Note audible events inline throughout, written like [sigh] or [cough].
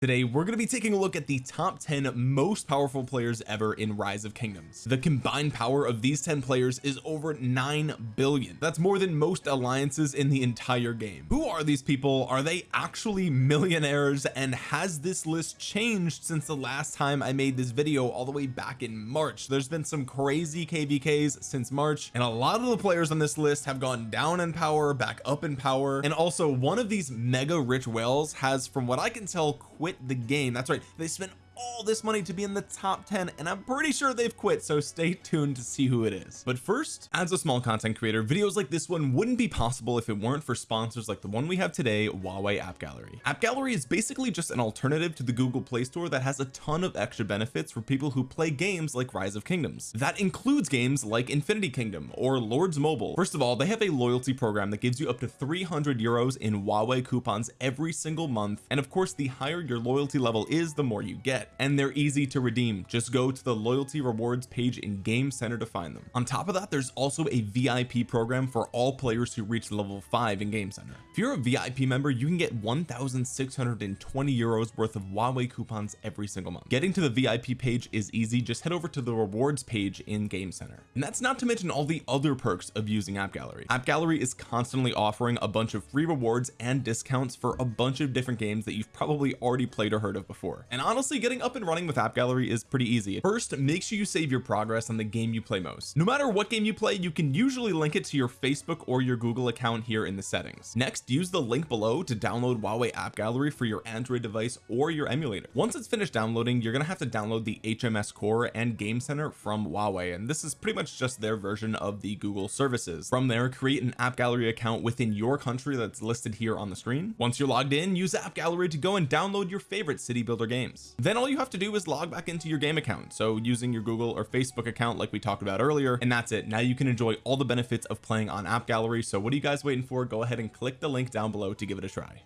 Today we're going to be taking a look at the top 10 most powerful players ever in Rise of Kingdoms. The combined power of these 10 players is over 9 billion. That's more than most alliances in the entire game. Who are these people? Are they actually millionaires? And has this list changed since the last time I made this video all the way back in March? There's been some crazy kvks since March and a lot of the players on this list have gone down in power back up in power and also one of these mega rich whales has from what I can tell quit quit the game. That's right. They spent all this money to be in the top 10 and I'm pretty sure they've quit so stay tuned to see who it is. But first as a small content creator videos like this one wouldn't be possible if it weren't for sponsors like the one we have today Huawei App Gallery. App Gallery is basically just an alternative to the Google Play Store that has a ton of extra benefits for people who play games like Rise of Kingdoms. That includes games like Infinity Kingdom or Lords Mobile. First of all they have a loyalty program that gives you up to 300 euros in Huawei coupons every single month and of course the higher your loyalty level is the more you get and they're easy to redeem. Just go to the loyalty rewards page in game center to find them. On top of that there's also a VIP program for all players who reach level 5 in game center. If you're a VIP member you can get 1620 euros worth of Huawei coupons every single month. Getting to the VIP page is easy. Just head over to the rewards page in game center. And that's not to mention all the other perks of using app gallery. App gallery is constantly offering a bunch of free rewards and discounts for a bunch of different games that you've probably already played or heard of before. And honestly getting getting up and running with app gallery is pretty easy. First make sure you save your progress on the game you play most. No matter what game you play you can usually link it to your Facebook or your Google account here in the settings. Next use the link below to download Huawei app gallery for your Android device or your emulator. Once it's finished downloading you're gonna have to download the HMS core and game center from Huawei and this is pretty much just their version of the Google services. From there create an app gallery account within your country that's listed here on the screen. Once you're logged in use app gallery to go and download your favorite city builder games. Then all all you have to do is log back into your game account. So using your Google or Facebook account like we talked about earlier and that's it. Now you can enjoy all the benefits of playing on app gallery. So what are you guys waiting for? Go ahead and click the link down below to give it a try.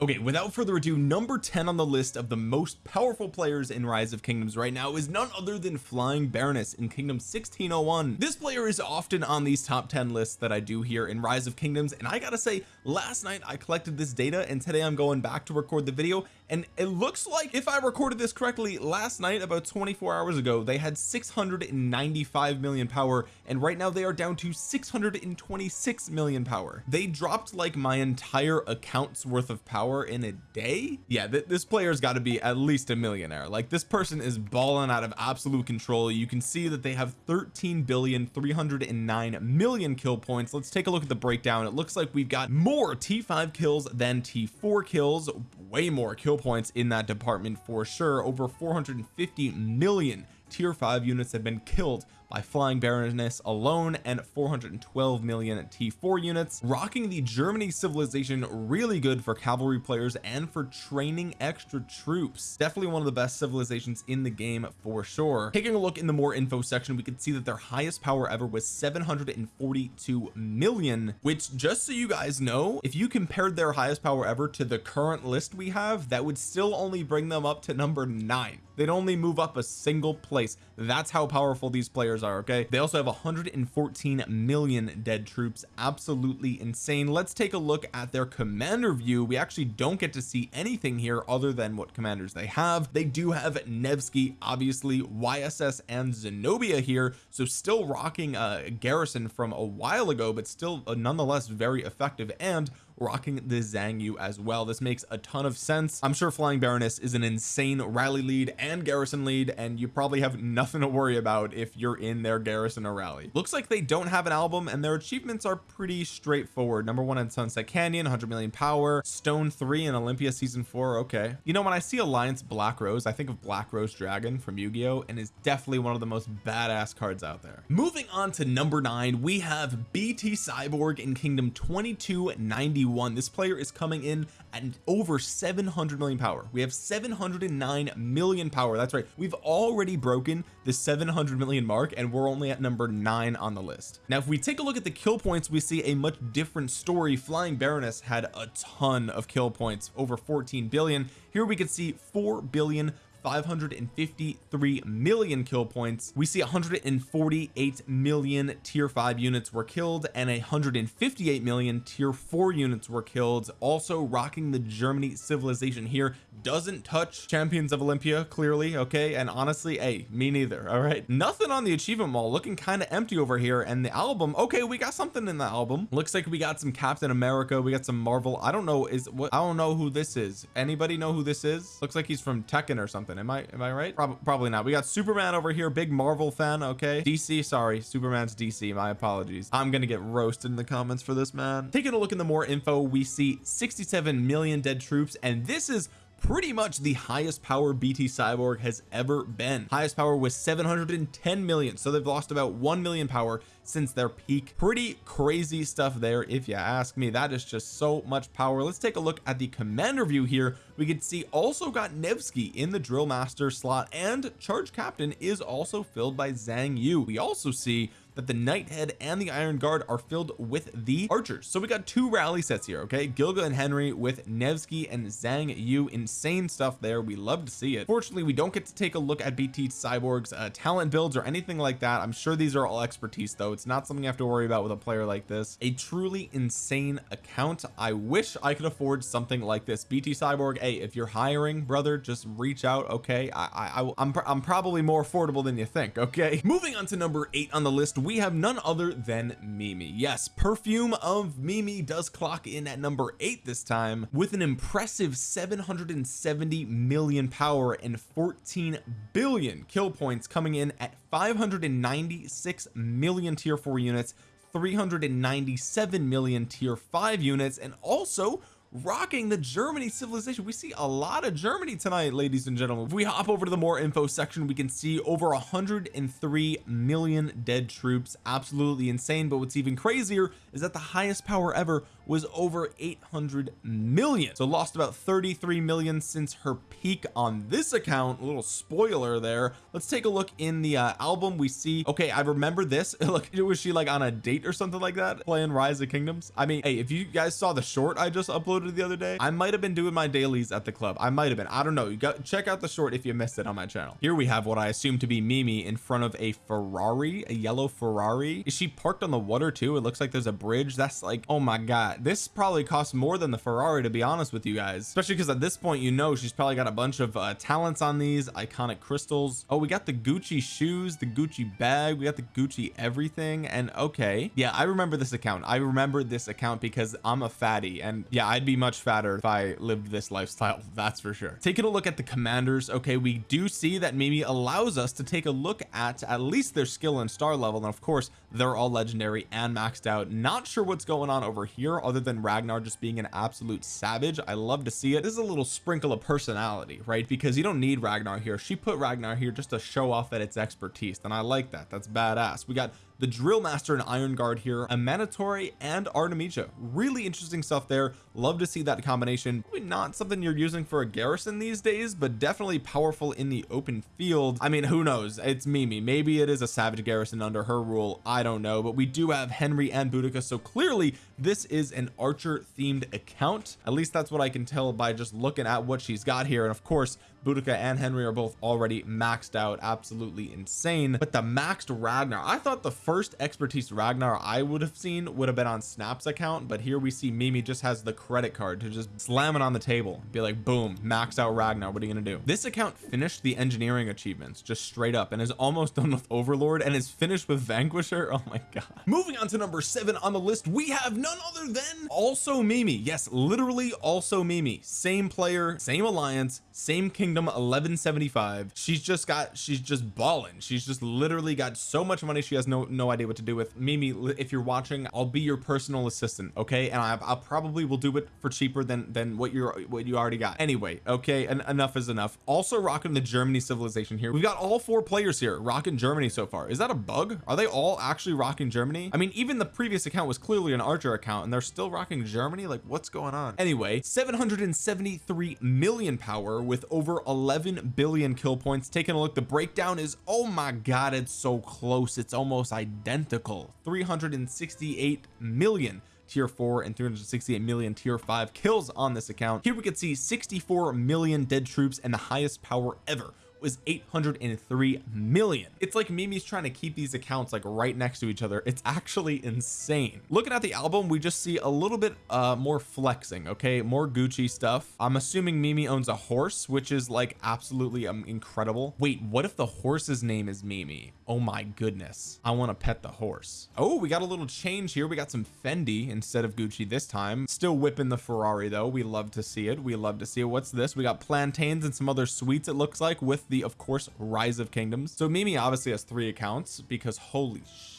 Okay without further ado number 10 on the list of the most powerful players in rise of kingdoms right now is none other than flying baroness in kingdom 1601 this player is often on these top 10 lists that I do here in rise of kingdoms and I gotta say last night I collected this data and today I'm going back to record the video and it looks like if I recorded this correctly last night about 24 hours ago they had 695 million power and right now they are down to 626 million power. They dropped like my entire account's worth of power in a day? Yeah th this player's got to be at least a millionaire. Like this person is balling out of absolute control. You can see that they have 13 billion 309 million kill points. Let's take a look at the breakdown. It looks like we've got more t5 kills than t4 kills. Way more kill points in that department for sure. Over 450 million tier 5 units have been killed by flying baroness alone and 412 million t4 units rocking the Germany civilization really good for cavalry players and for training extra troops. Definitely one of the best civilizations in the game for sure. Taking a look in the more info section we can see that their highest power ever was 742 million which just so you guys know if you compared their highest power ever to the current list we have that would still only bring them up to number nine. They'd only move up a single place. That's how powerful these players are okay? They also have 114 million dead troops. Absolutely insane. Let's take a look at their commander view. We actually don't get to see anything here other than what commanders they have. They do have Nevsky obviously YSS and Zenobia here. So still rocking a garrison from a while ago but still uh, nonetheless very effective. And rocking the Xiang Yu as well. This makes a ton of sense. I'm sure Flying Baroness is an insane rally lead and garrison lead and you probably have nothing to worry about if you're in their garrison or rally. Looks like they don't have an album and their achievements are pretty straightforward. Number one in Sunset Canyon 100 million power. Stone 3 in Olympia season 4 okay. You know when I see Alliance Black Rose I think of Black Rose Dragon from Yu-Gi-Oh and is definitely one of the most badass cards out there. Moving on to number nine we have BT Cyborg in Kingdom 2291 this player is coming in at over 700 million power. We have 709 million power. That's right. We've already broken the 700 million mark and we're only at number nine on the list. Now if we take a look at the kill points we see a much different story. Flying baroness had a ton of kill points over 14 billion. Here we can see 4 billion 553 million kill points. We see 148 million tier 5 units were killed and 158 million tier 4 units were killed. Also rocking the Germany civilization here doesn't touch champions of Olympia clearly okay? And honestly hey me neither all right? Nothing on the achievement wall looking kind of empty over here. And the album okay we got something in the album. Looks like we got some Captain America we got some Marvel. I don't know is what I don't know who this is. Anybody know who this is? Looks like he's from Tekken or something am I am I right? Prob probably not. We got Superman over here big Marvel fan okay? DC sorry. Superman's DC my apologies. I'm gonna get roasted in the comments for this man. Taking a look in the more info we see 67 million dead troops and this is pretty much the highest power BT cyborg has ever been. Highest power was 710 million so they've lost about 1 million power since their peak. Pretty crazy stuff there if you ask me. That is just so much power. Let's take a look at the commander view here. We can see also got Nevsky in the drill master slot and charge captain is also filled by Xiang Yu. We also see that the Knighthead and the Iron Guard are filled with the archers. So we got two rally sets here okay? Gilga and Henry with Nevsky and Xiang Yu. Insane stuff there. We love to see it. Fortunately we don't get to take a look at BT Cyborg's uh, talent builds or anything like that. I'm sure these are all expertise though. It's not something you have to worry about with a player like this. A truly insane account. I wish I could afford something like this. BT Cyborg hey if you're hiring brother just reach out okay? I, I I'm, I'm probably more affordable than you think okay? [laughs] Moving on to number eight on the list we have none other than Mimi. Yes perfume of Mimi does clock in at number eight this time with an impressive 770 million power and 14 billion kill points coming in at 596 million tier 4 units 397 million tier 5 units and also rocking the Germany civilization. We see a lot of Germany tonight ladies and gentlemen. If we hop over to the more info section we can see over 103 million dead troops. Absolutely insane. But what's even crazier is that the highest power ever was over 800 million. So lost about 33 million since her peak on this account. A little spoiler there. Let's take a look in the uh, album. We see okay I remember this. [laughs] Look was she like on a date or something like that? Playing rise of kingdoms? I mean hey if you guys saw the short I just uploaded the other day I might have been doing my dailies at the club. I might have been. I don't know. You got check out the short if you missed it on my channel. Here we have what I assume to be Mimi in front of a Ferrari a yellow Ferrari. Is she parked on the water too? It looks like there's a bridge. That's like oh my god this probably costs more than the Ferrari to be honest with you guys. Especially because at this point you know she's probably got a bunch of uh, talents on these iconic crystals. Oh we got the Gucci shoes the Gucci bag we got the Gucci everything and okay. Yeah I remember this account. I remember this account because I'm a fatty and yeah I'd be much fatter if I lived this lifestyle [laughs] that's for sure. Taking a look at the commanders okay we do see that Mimi allows us to take a look at at least their skill and star level and of course they're all legendary and maxed out. Not sure what's going on over here other than Ragnar just being an absolute savage I love to see it. This is a little sprinkle of personality right? Because you don't need Ragnar here. She put Ragnar here just to show off that it's expertise and I like that. That's badass. We got the drill master and iron guard here Amanitore and artemisia. Really interesting stuff there. Love to see that combination. Probably not something you're using for a garrison these days but definitely powerful in the open field. I mean who knows? It's Mimi. Maybe it is a savage garrison under her rule. I don't know but we do have Henry and Boudica. So clearly this is an archer themed account. At least that's what I can tell by just looking at what she's got here. And of course Boudica and Henry are both already maxed out. Absolutely insane. But the maxed Ragnar I thought the first expertise Ragnar I would have seen would have been on Snap's account but here we see Mimi just has the credit card to just slam it on the table. Be like boom maxed out Ragnar what are you gonna do? This account finished the engineering achievements just straight up and is almost done with Overlord and is finished with Vanquisher. [laughs] Oh my god. Moving on to number seven on the list we have none other than also Mimi. Yes literally also Mimi. Same player same alliance same kingdom 1175 she's just got she's just balling she's just literally got so much money she has no no idea what to do with. Mimi if you're watching I'll be your personal assistant okay? And I, I probably will do it for cheaper than than what you're what you already got. Anyway okay and enough is enough. Also rocking the Germany civilization here. We've got all four players here rocking Germany so far. Is that a bug? Are they all actually rocking Germany? I mean even the previous account was clearly an archer account and they're still rocking Germany? Like what's going on? Anyway 773 million power with over 11 billion kill points. Taking a look the breakdown is oh my god it's so close. It's almost identical. 368 million tier 4 and 368 million tier 5 kills on this account. Here we could see 64 million dead troops and the highest power ever was 803 million. It's like Mimi's trying to keep these accounts like right next to each other. It's actually insane. Looking at the album we just see a little bit uh more flexing okay? More Gucci stuff. I'm assuming Mimi owns a horse which is like absolutely um, incredible. Wait what if the horse's name is Mimi? Oh my goodness. I want to pet the horse. Oh we got a little change here. We got some Fendi instead of Gucci this time. Still whipping the Ferrari though. We love to see it. We love to see it. What's this? We got plantains and some other sweets it looks like with the of course rise of kingdoms. So Mimi obviously has three accounts because holy sh.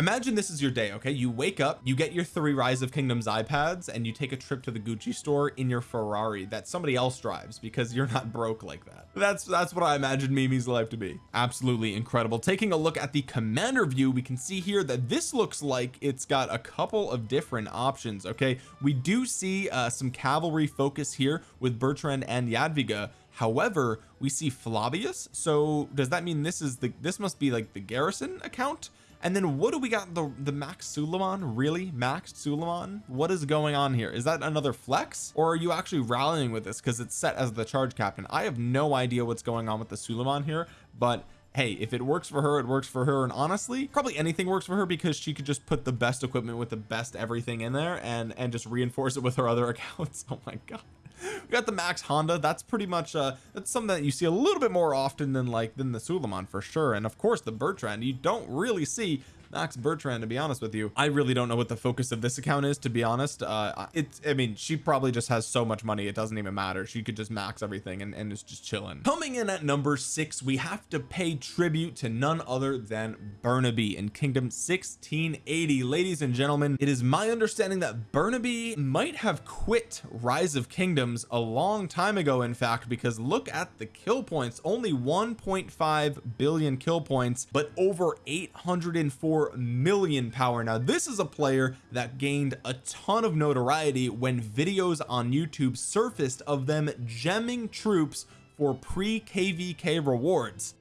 Imagine this is your day okay? You wake up you get your three rise of kingdoms iPads and you take a trip to the Gucci store in your Ferrari that somebody else drives because you're not broke like that. That's that's what I imagine Mimi's life to be. Absolutely incredible. Taking a look at the commander view we can see here that this looks like it's got a couple of different options okay? We do see uh, some cavalry focus here with Bertrand and Jadwiga however we see Flavius. So does that mean this is the this must be like the garrison account? And then what do we got the the max Suleiman? Really? Max Suleiman? What is going on here? Is that another flex? Or are you actually rallying with this because it's set as the charge captain? I have no idea what's going on with the Suleiman here but hey if it works for her it works for her. And honestly probably anything works for her because she could just put the best equipment with the best everything in there and and just reinforce it with her other [laughs] accounts. Oh my god [laughs] we got the max honda. That's pretty much uh that's something that you see a little bit more often than like than the suleiman for sure. And of course the bertrand. You don't really see Max Bertrand to be honest with you I really don't know what the focus of this account is to be honest. Uh it's I mean she probably just has so much money it doesn't even matter. She could just max everything and, and it's just chilling. Coming in at number six we have to pay tribute to none other than Burnaby in kingdom 1680 ladies and gentlemen it is my understanding that Burnaby might have quit rise of kingdoms a long time ago in fact because look at the kill points. Only 1.5 billion kill points but over 804 million power. Now this is a player that gained a ton of notoriety when videos on YouTube surfaced of them gemming troops for pre kvk rewards.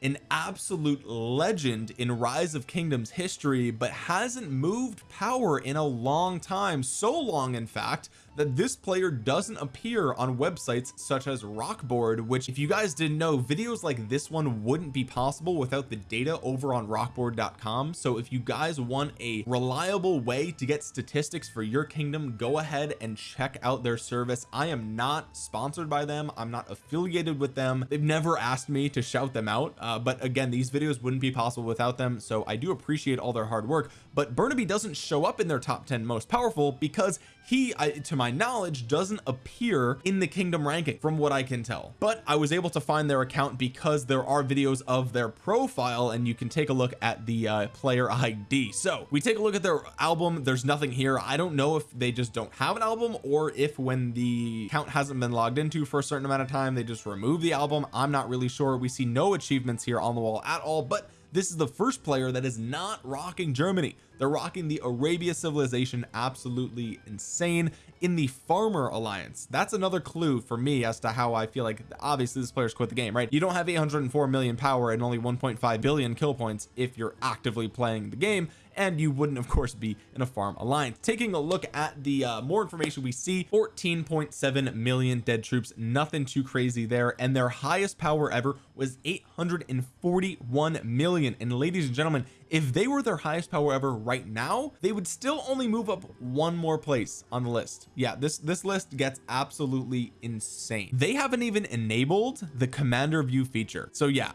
An absolute legend in rise of kingdoms history but hasn't moved power in a long time. So long in fact that this player doesn't appear on websites such as rokboard which if you guys didn't know videos like this one wouldn't be possible without the data over on rokboard.com so if you guys want a reliable way to get statistics for your kingdom go ahead and check out their service. I am not sponsored by them. I'm not affiliated with them. They've never asked me to shout them out. Uh, but again these videos wouldn't be possible without them. So I do appreciate all their hard work. But Burnaby doesn't show up in their top 10 most powerful because he I, to my knowledge doesn't appear in the kingdom ranking from what I can tell. But I was able to find their account because there are videos of their profile and you can take a look at the uh, player ID so we take a look at their album. There's nothing here. I don't know if they just don't have an album or if when the account hasn't been logged into for a certain amount of time they just remove the album. I'm not really sure. We see no achievements here on the wall at all but this is the first player that is not rocking Germany. They're rocking the Arabia civilization absolutely insane in the farmer alliance. That's another clue for me as to how I feel like obviously this player's quit the game right? You don't have 804 million power and only 1.5 billion kill points if you're actively playing the game and you wouldn't of course be in a farm alliance. Taking a look at the uh, more information we see 14.7 million dead troops. Nothing too crazy there. And their highest power ever was 841 million. And ladies and gentlemen if they were their highest power ever right now they would still only move up one more place on the list. Yeah this this list gets absolutely insane. They haven't even enabled the commander view feature. So yeah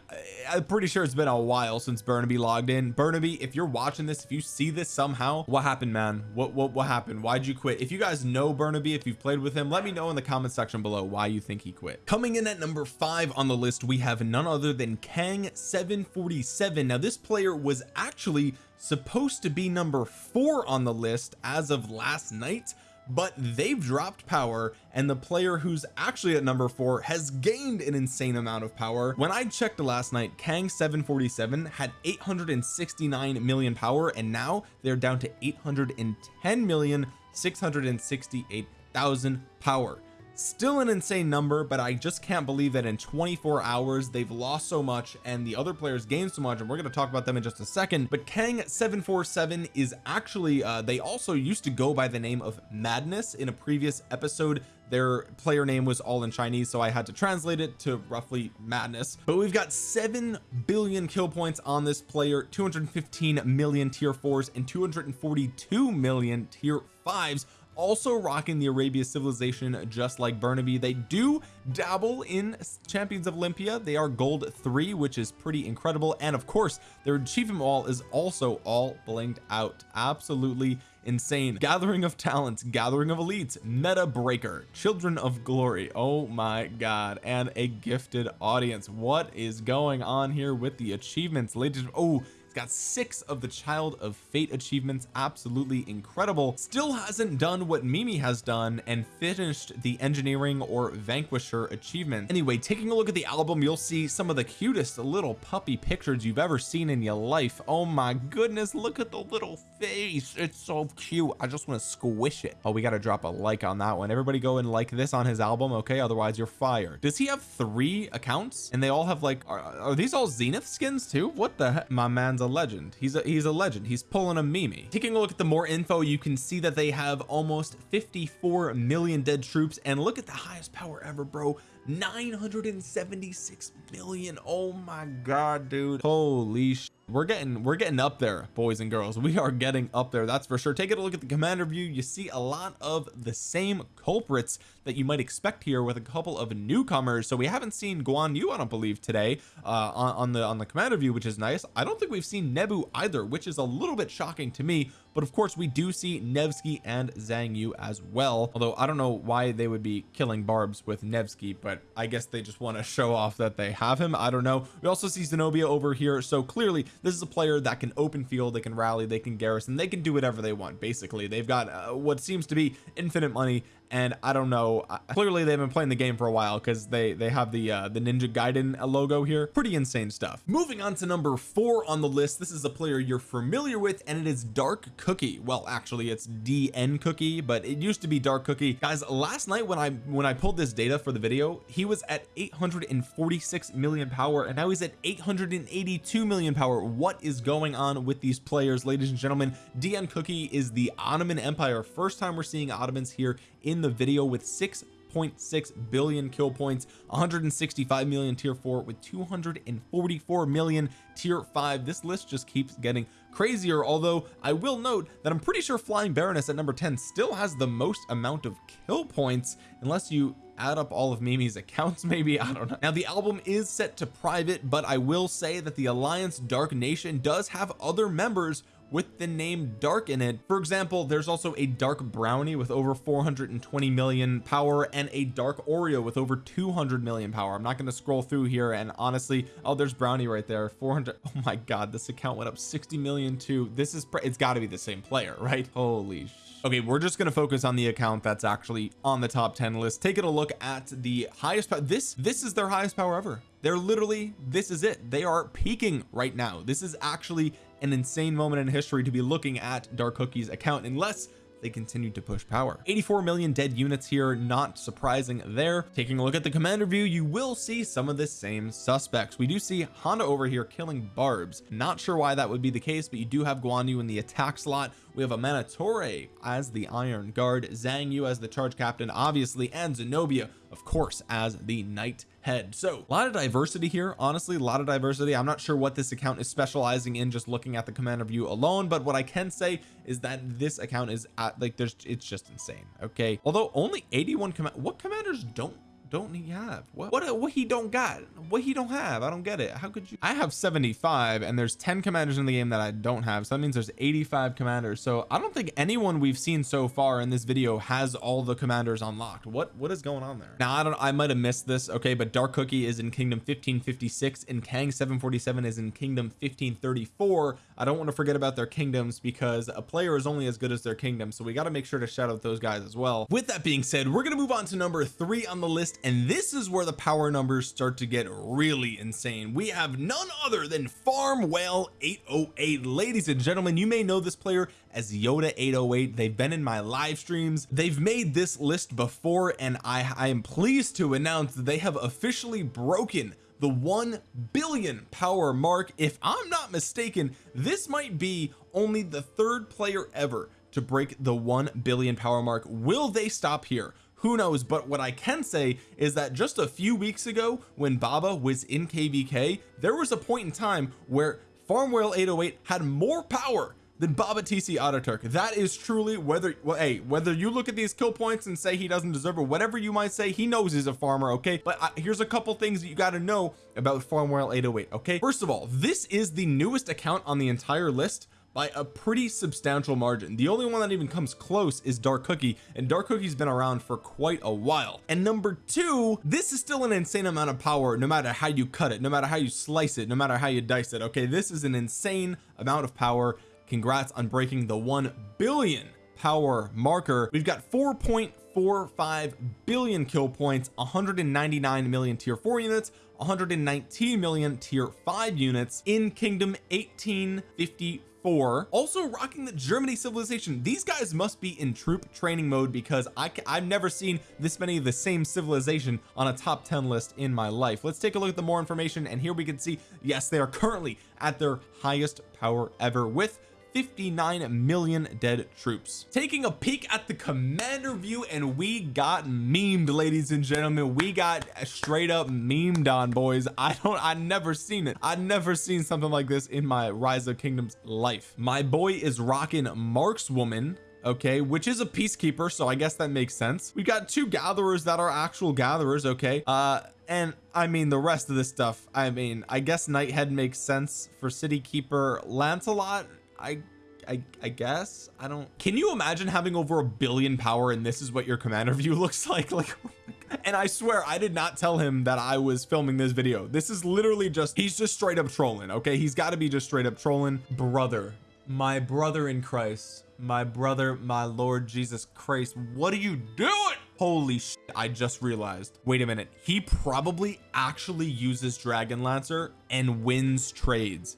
I'm pretty sure it's been a while since Burnaby logged in. Burnaby if you're watching this if you see this somehow what happened man? What what what happened? Why'd you quit? If you guys know Burnaby if you've played with him let me know in the comment section below why you think he quit. Coming in at number five on the list we have none other than Kang 747 now this player was actually supposed to be number four on the list as of last night but they've dropped power and the player who's actually at number four has gained an insane amount of power. When I checked last night Kang 747 had 869 million power and now they're down to 810 million 668 thousand power still an insane number but I just can't believe that in 24 hours they've lost so much and the other players gained so much and we're going to talk about them in just a second. But Kang 747 is actually uh, they also used to go by the name of Madness. In a previous episode their player name was all in Chinese so I had to translate it to roughly madness. But we've got 7 billion kill points on this player 215 million tier fours and 242 million tier fives also rocking the Arabia civilization just like Burnaby. They do dabble in champions of Olympia. They are gold three which is pretty incredible. And of course their achievement wall is also all blinged out. Absolutely insane. Gathering of talents gathering of elites meta breaker children of glory. Oh my god. And a gifted audience. What is going on here with the achievements ladies? Oh got six of the child of fate achievements absolutely incredible. Still hasn't done what Mimi has done and finished the engineering or vanquisher achievement anyway taking a look at the album you'll see some of the cutest little puppy pictures you've ever seen in your life. Oh my goodness look at the little face. It's so cute. I just want to squish it. Oh we got to drop a like on that one. Everybody go and like this on his album okay? Otherwise you're fired. Does he have three accounts? And they all have like are, are these all zenith skins too? What the heck my man's a legend. He's a he's a legend. He's pulling a Mimi. Taking a look at the more info you can see that they have almost 54 million dead troops and look at the highest power ever bro. 976 million. Oh my god dude. Holy we're getting we're getting up there boys and girls. We are getting up there that's for sure. Take a look at the commander view. You see a lot of the same culprits that you might expect here with a couple of newcomers. So we haven't seen Guan Yu I don't believe today uh on, on the on the commander view which is nice. I don't think we've seen Nebu either which is a little bit shocking to me. But of course we do see Nevsky and Xiang Yu as well. Although I don't know why they would be killing barbs with Nevsky but I guess they just want to show off that they have him. I don't know. We also see Zenobia over here. So clearly this is a player that can open field they can rally they can garrison they can do whatever they want basically. They've got uh, what seems to be infinite money and I don't know clearly they've been playing the game for a while because they they have the uh the Ninja Gaiden logo here. Pretty insane stuff. Moving on to number four on the list. This is a player you're familiar with and it is Dark Cookie. Well actually it's DN Cookie but it used to be Dark Cookie. Guys last night when I when I pulled this data for the video he was at 846 million power and now he's at 882 million power. What is going on with these players ladies and gentlemen? DN Cookie is the Ottoman Empire. First time we're seeing Ottomans here in the video with 6.6 billion kill points 165 million tier 4 with 244 million tier 5 this list just keeps getting crazier although I will note that I'm pretty sure Flying Baroness at number 10 still has the most amount of kill points unless you add up all of Mimi's accounts [laughs] maybe I don't know. Now the album is set to private but I will say that the Alliance Dark Nation does have other members with the name dark in it. For example there's also a dark brownie with over 420 million power and a dark Oreo with over 200 million power. I'm not going to scroll through here and honestly oh there's brownie right there. 400 [laughs] oh my god this account went up 60 million too this is it's got to be the same player [laughs] right? Holy okay we're just going to focus on the account that's actually on the top 10 list. Taking a look at the highest this this is their highest power ever. They're literally this is it. They are peaking right now. This is actually an insane moment in history to be looking at dark cookie's account unless they continue to push power. 84 million dead units here not surprising there. Taking a look at the commander view you will see some of the same suspects. We do see Honda over here killing barbs. Not sure why that would be the case but you do have Guan Yu in the attack slot. We have Amanitore as the Iron Guard Xiang Yu as the charge captain obviously and Zenobia of course as the knight head. So a lot of diversity here honestly a lot of diversity. I'm not sure what this account is specializing in just looking at the commander view alone but what I can say is that this account is at like there's it's just insane okay? Although only 81 command what commanders don't don't he have? What what what he don't got? What he don't have? I don't get it. How could you? I have 75 and there's 10 commanders in the game that I don't have so that means there's 85 commanders. So I don't think anyone we've seen so far in this video has all the commanders unlocked. What what is going on there? Now I don't I might have missed this okay but Dark Cookie is in kingdom 1556 and Kang 747 is in kingdom 1534 I don't want to forget about their kingdoms because a player is only as good as their kingdom so we got to make sure to shout out those guys as well. With that being said we're going to move on to number three on the list and this is where the power numbers start to get really insane. We have none other than farm whale 808 ladies and gentlemen you may know this player as Yoda 808 they've been in my live streams. They've made this list before and I I am pleased to announce that they have officially broken the 1 billion power mark. If I'm not mistaken this might be only the third player ever to break the 1 billion power mark. Will they stop here? Who knows? But what I can say is that just a few weeks ago when Baba was in kvk there was a point in time where Farmwhale 808 had more power than Baba TC Ataturk. That is truly whether well hey whether you look at these kill points and say he doesn't deserve it whatever you might say he knows he's a farmer okay? But uh, here's a couple things that you got to know about Farmwhale 808 okay? First of all this is the newest account on the entire list by a pretty substantial margin. The only one that even comes close is dark cookie and dark cookie's been around for quite a while. And number two this is still an insane amount of power no matter how you cut it no matter how you slice it no matter how you dice it okay? This is an insane amount of power congrats on breaking the 1 billion power marker. We've got 4.45 billion kill points 199 million tier 4 units 119 million tier 5 units in kingdom 1854 also rocking the Germany civilization. These guys must be in troop training mode because I I've never seen this many of the same civilization on a top 10 list in my life. Let's take a look at the more information and here we can see yes they are currently at their highest power ever with 59 million dead troops. Taking a peek at the commander view and we got memed ladies and gentlemen. We got straight up memed on boys. I don't I never seen it. I never seen something like this in my rise of kingdoms life. My boy is rocking markswoman okay which is a peacekeeper so I guess that makes sense. We got two gatherers that are actual gatherers okay? Uh and I mean the rest of this stuff I mean I guess Nighthead makes sense for city keeper Lancelot I I, I guess? I don't can you imagine having over a billion power and this is what your commander [laughs] view looks like? Like [laughs] and I swear I did not tell him that I was filming this video. This is literally just he's just straight up trolling okay? He's got to be just straight up trolling. Brother my brother in Christ my brother my Lord Jesus Christ what are you doing? Holy shit I just realized wait a minute he probably actually uses Dragon Lancer and wins trades.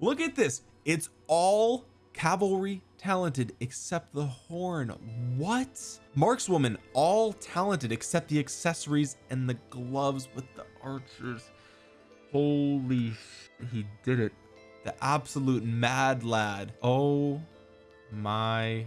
Look at this it's all cavalry talented except the horn. What? Markswoman all talented except the accessories and the gloves with the archers. Holy he did it. The absolute mad lad. Oh my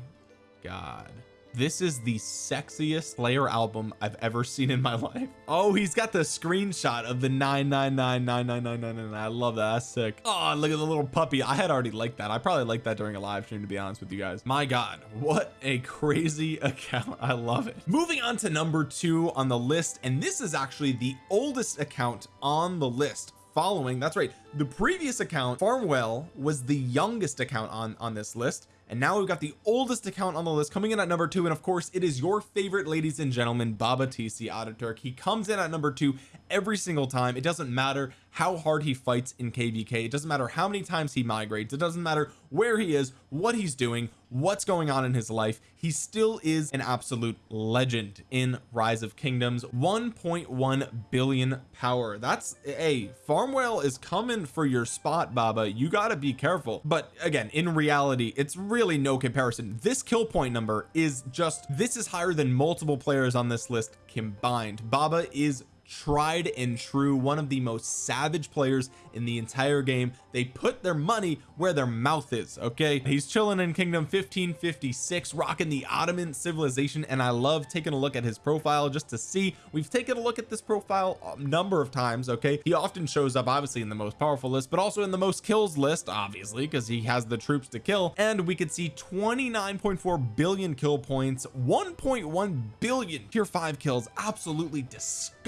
god this is the sexiest Slayer album I've ever seen in my [laughs] life. Oh he's got the screenshot of the 9999999 I love that. That's sick. Oh look at the little puppy. I had already liked that. I probably liked that during a live stream to be honest with you guys. My god what a crazy [laughs] account. I love it. Moving on to number two on the list and this is actually the oldest account on the list following that's right the previous account Farmwhale was the youngest account on on this list and now we've got the oldest account on the list coming in at number two and of course it is your favorite ladies and gentlemen Baba TC Ataturk he comes in at number two every single time. It doesn't matter how hard he fights in kvk it doesn't matter how many times he migrates. It doesn't matter where he is what he's doing what's going on in his life. He still is an absolute legend in rise of kingdoms. 1.1 billion power. That's a farmwhale is coming for your spot baba. You got to be careful. But again in reality it's really no comparison. This kill point number is just this is higher than multiple players on this list combined. Baba is tried and true one of the most savage players in the entire game. They put their money where their mouth is okay? He's chilling in kingdom 1556 rocking the Ottoman civilization and I love taking a look at his profile just to see. We've taken a look at this profile a number of times okay? He often shows up obviously in the most powerful list but also in the most kills list obviously because he has the troops to kill. And we could see 29.4 billion kill points 1.1 billion tier 5 kills absolutely disgusting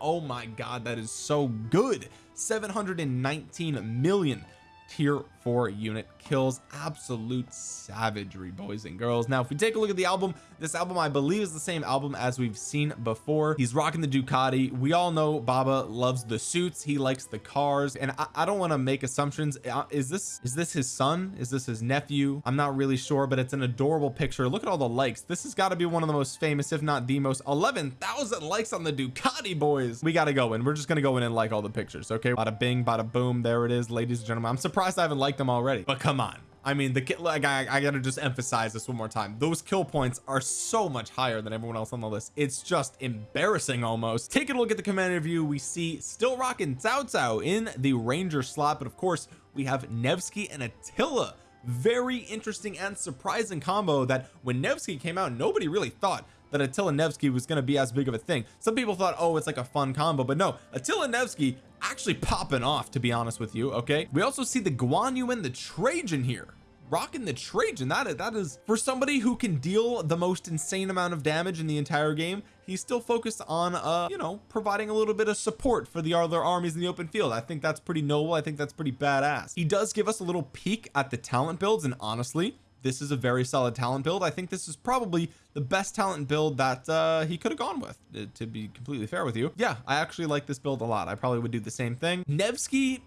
oh my god that is so good. 719 million tier 4 unit kills. Absolute savagery boys and girls. Now if we take a look at the album this album I believe is the same album as we've seen before. He's rocking the Ducati. We all know Baba loves the suits. He likes the cars. And I, I don't want to make assumptions. Uh, is this is this his son? Is this his nephew? I'm not really sure but it's an adorable picture. Look at all the likes. This has got to be one of the most famous if not the most 11,000 likes on the Ducati boys. We got to go in. We're just gonna go in and like all the pictures okay? Bada bing bada boom. There it is ladies and gentlemen. I'm surprised I haven't liked them already. But come on. I mean the like I, I gotta just emphasize this one more time. Those kill points are so much higher than everyone else on the list. It's just embarrassing almost. Taking a look at the commander view we see still rocking Cao Cao in the ranger slot but of course we have Nevsky and Attila. Very interesting and surprising combo that when Nevsky came out nobody really thought that Attila Nevsky was going to be as big of a thing. Some people thought oh it's like a fun combo but no. Attila Nevsky actually popping off to be honest with you okay? We also see the Guan Yu and the Trajan here. Rocking the Trajan that that is for somebody who can deal the most insane amount of damage in the entire game he's still focused on uh you know providing a little bit of support for the other armies in the open field. I think that's pretty noble. I think that's pretty badass. He does give us a little peek at the talent builds and honestly this is a very solid talent build. I think this is probably the best talent build that uh he could have gone with to be completely fair with you. Yeah I actually like this build a lot. I probably would do the same thing. Nevsky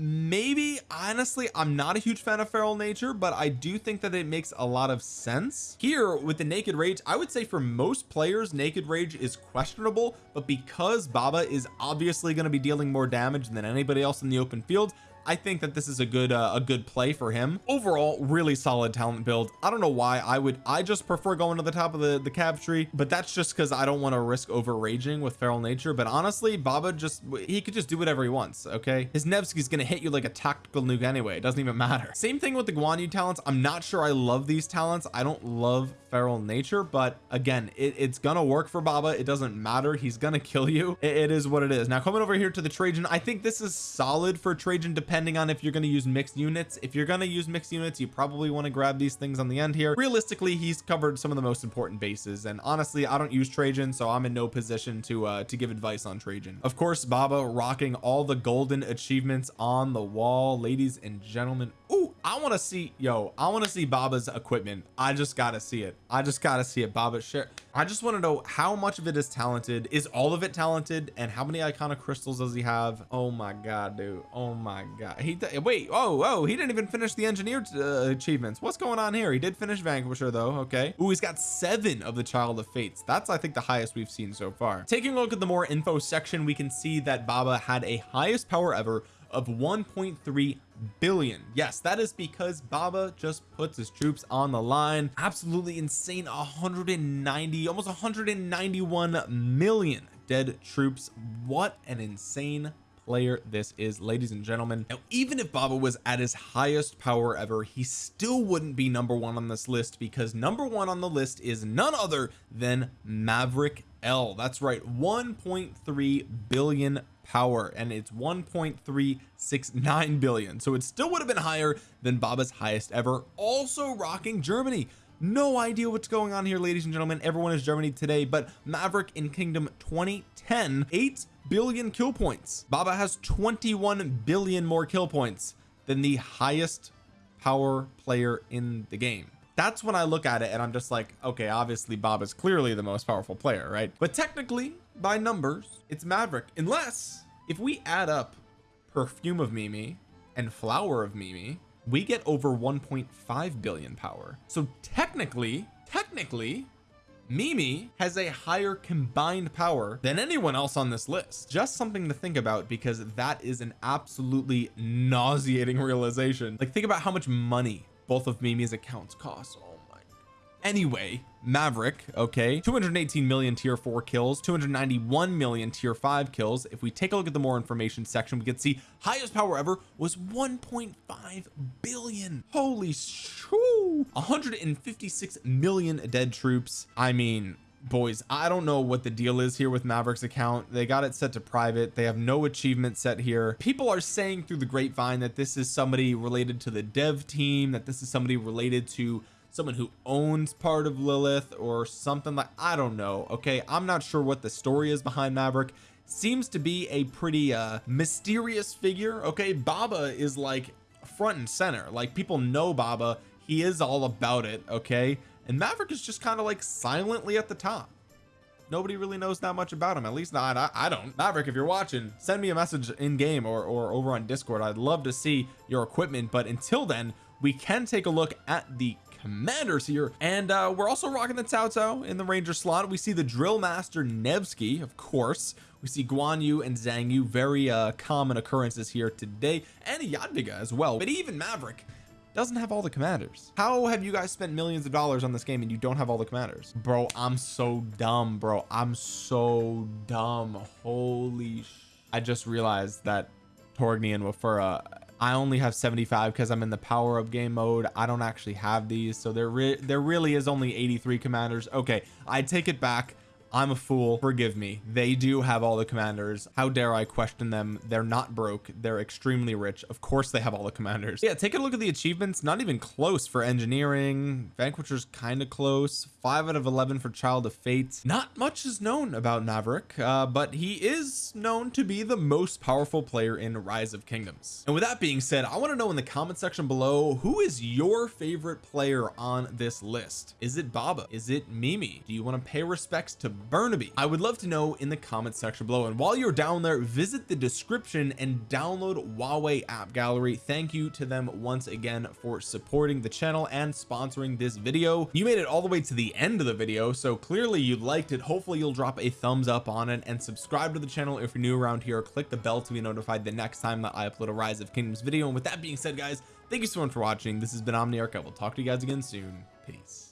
maybe honestly I'm not a huge fan of feral nature but I do think that it makes a lot of sense. Here with the naked rage I would say for most players naked rage is questionable but because Baba is obviously going to be dealing more damage than anybody else in the open field I think that this is a good uh, a good play for him. Overall really solid talent build. I don't know why I would I just prefer going to the top of the the cab tree but that's just because I don't want to risk over raging with feral nature. But honestly Baba just he could just do whatever he wants okay? His Nevsky's gonna hit you like a tactical nuke anyway. It doesn't even matter. [laughs] Same thing with the Guan Yu talents. I'm not sure I love these talents. I don't love feral nature but again it, it's gonna work for Baba. It doesn't matter. He's gonna kill you. It, it is what it is. Now coming over here to the Trajan I think this is solid for Trajan depending on if you're going to use mixed units. If you're going to use mixed units you probably want to grab these things on the end here. Realistically he's covered some of the most important bases and honestly I don't use Trajan so I'm in no position to uh to give advice on Trajan. Of course Baba rocking all the golden achievements on the wall. Ladies and gentlemen Ooh, I want to see yo I want to see Baba's equipment. I just gotta see it. I just gotta see it. Baba share. I just want to know how much of it is talented. Is all of it talented? And how many iconic crystals does he have? Oh my god dude. Oh my god. He wait oh oh he didn't even finish the engineer uh, achievements. What's going on here? He did finish Vanquisher though. Okay. Ooh, he's got seven of the Child of Fates. That's I think the highest we've seen so far. Taking a look at the more info section we can see that Baba had a highest power ever of 1.3 billion. Yes that is because Baba just puts his troops on the line. Absolutely insane. 190 almost 191 million dead troops. What an insane player this is ladies and gentlemen. Now even if Baba was at his highest power ever he still wouldn't be number one on this list because number one on the list is none other than Maverick L. That's right 1.3 billion power and it's 1.369 billion. So it still would have been higher than Baba's highest ever. Also rocking Germany. No idea what's going on here ladies and gentlemen. Everyone is Germany today but Maverick in Kingdom 2010 8 billion kill points. Baba has 21 billion more kill points than the highest power player in the game. That's when I look at it and I'm just like okay obviously Bob is clearly the most powerful player right? But technically by numbers it's Maverick unless if we add up perfume of Mimi and flower of Mimi we get over 1.5 billion power. So technically technically Mimi has a higher combined power than anyone else on this list. Just something to think about because that is an absolutely nauseating realization. Like think about how much money both of Mimi's accounts cost anyway Maverick okay 218 million tier 4 kills 291 million tier 5 kills. If we take a look at the more information section we can see highest power ever was 1.5 billion. Holy shoo! 156 million dead troops. I mean boys I don't know what the deal is here with Maverick's account. They got it set to private. They have no achievement set here. People are saying through the grapevine that this is somebody related to the dev team that this is somebody related to someone who owns part of Lilith or something like I don't know okay? I'm not sure what the story is behind Maverick. Seems to be a pretty uh mysterious figure okay? Baba is like front and center. Like people know Baba. He is all about it okay? And Maverick is just kind of like silently at the top. Nobody really knows that much about him at least not I, I don't. Maverick if you're watching send me a message in game or, or over on discord. I'd love to see your equipment but until then we can take a look at the commanders here and uh we're also rocking the Cao in the ranger slot. We see the drill master Nevsky of course. We see Guan Yu and Xiang Yu very uh common occurrences here today and Jadwiga as well. But even Maverick doesn't have all the commanders. How have you guys spent millions of dollars on this game and you don't have all the commanders? Bro I'm so dumb bro. I'm so dumb. Holy I just realized that Torgny and Wafura I only have 75 because I'm in the power up game mode. I don't actually have these so there re there really is only 83 commanders. Okay I take it back. I'm a fool. Forgive me. They do have all the commanders. How dare I question them? They're not broke. They're extremely rich. Of course they have all the commanders. Yeah take a look at the achievements. Not even close for engineering. Vanquisher's kind of close 5 out of 11 for child of fate. Not much is known about Maverick uh, but he is known to be the most powerful player in rise of kingdoms. And with that being said I want to know in the comment section below who is your favorite player on this list? Is it Baba? Is it Mimi? Do you want to pay respects to Burnaby? I would love to know in the comment section below. And while you're down there visit the description and download Huawei app gallery. Thank you to them once again for supporting the channel and sponsoring this video. You made it all the way to the end of the video so clearly you liked it. Hopefully you'll drop a thumbs up on it and subscribe to the channel if you're new around here. Click the bell to be notified the next time that I upload a rise of kingdoms video. And with that being said guys thank you so much for watching. This has been Omniarch. I will talk to you guys again soon. Peace